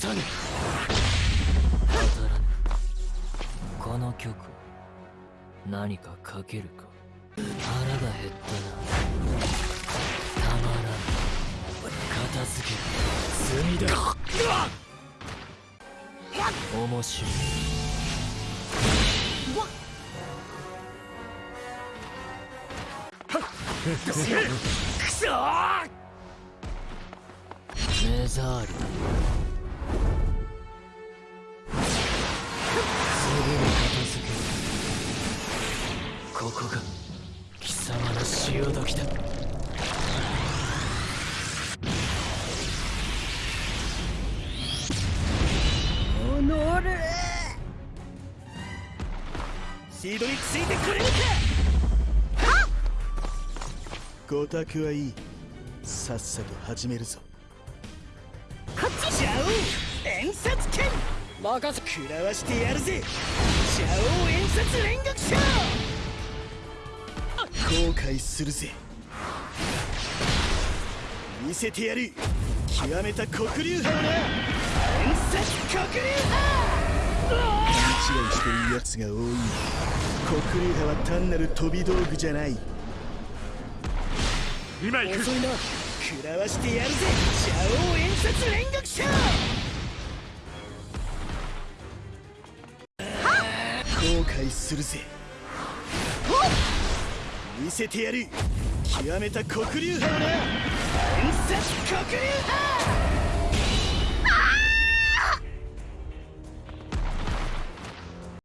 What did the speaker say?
さぬ当たらぬこの曲何かかけるか。腹が減ったな。たまらん。片付け。る罪だ。面白い。くそ目障り。だここが貴様の潮時だ。おのれシードについてくれるか。ごたくはいい。さっさと始めるぞ。こっちシャオ演殺剣任せ。食らわしてやるぜ。シャオ演殺連撃者後悔するぜ。見せてやる。極めた黒竜。派をな演殺黒竜。勘違いしてる奴が多い。黒竜派は単なる飛び道具じゃない。今行く。遅いな。食らわしてやるぜ。シャオ演殺連撃者。後悔するぜ見せてやる。極めた黒竜派をな。演殺黒竜派